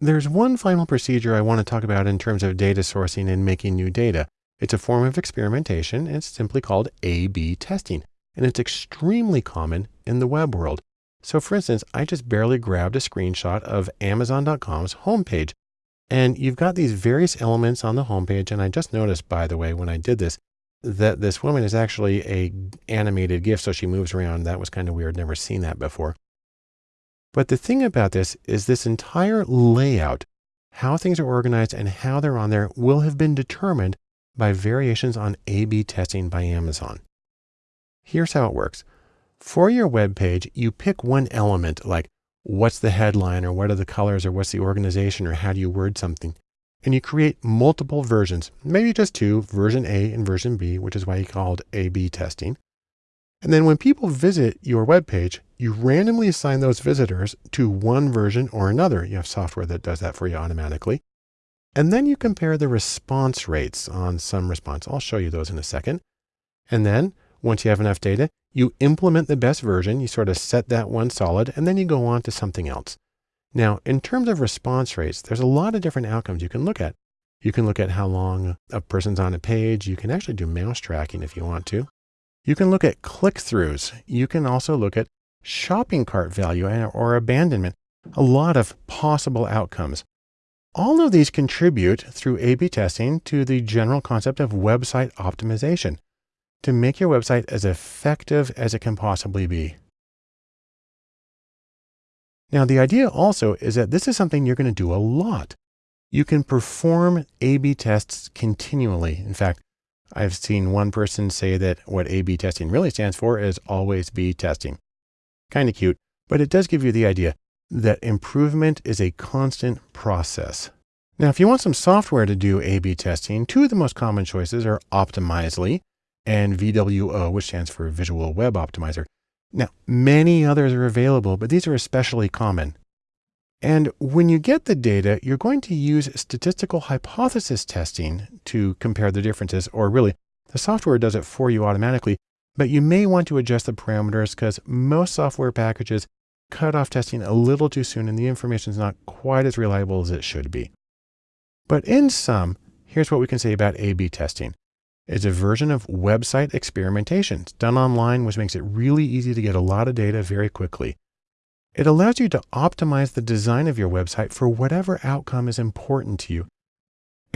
There's one final procedure I want to talk about in terms of data sourcing and making new data. It's a form of experimentation. And it's simply called A-B testing. And it's extremely common in the web world. So for instance, I just barely grabbed a screenshot of Amazon.com's homepage. And you've got these various elements on the homepage. And I just noticed, by the way, when I did this, that this woman is actually a animated GIF. So she moves around. That was kind of weird. Never seen that before. But the thing about this is this entire layout, how things are organized and how they're on there will have been determined by variations on A-B testing by Amazon. Here's how it works. For your web page, you pick one element like what's the headline or what are the colors or what's the organization or how do you word something. And you create multiple versions, maybe just two, version A and version B, which is why you called A-B testing. And then when people visit your web page, you randomly assign those visitors to one version or another. You have software that does that for you automatically. And then you compare the response rates on some response. I'll show you those in a second. And then once you have enough data, you implement the best version. You sort of set that one solid, and then you go on to something else. Now, in terms of response rates, there's a lot of different outcomes you can look at. You can look at how long a person's on a page. You can actually do mouse tracking if you want to. You can look at click-throughs. You can also look at shopping cart value or abandonment. A lot of possible outcomes. All of these contribute through A-B testing to the general concept of website optimization to make your website as effective as it can possibly be. Now, the idea also is that this is something you're going to do a lot. You can perform A-B tests continually. In fact, I've seen one person say that what A-B testing really stands for is always be testing. Kind of cute, but it does give you the idea that improvement is a constant process. Now, if you want some software to do A-B testing, two of the most common choices are Optimizely and VWO, which stands for Visual Web Optimizer. Now, many others are available, but these are especially common. And when you get the data, you're going to use statistical hypothesis testing to compare the differences, or really the software does it for you automatically, but you may want to adjust the parameters because most software packages cut off testing a little too soon and the information is not quite as reliable as it should be. But in sum, here's what we can say about A-B testing. It's a version of website experimentation. It's done online, which makes it really easy to get a lot of data very quickly. It allows you to optimize the design of your website for whatever outcome is important to you.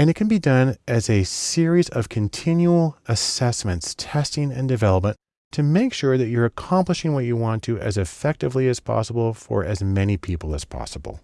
And it can be done as a series of continual assessments, testing and development to make sure that you're accomplishing what you want to as effectively as possible for as many people as possible.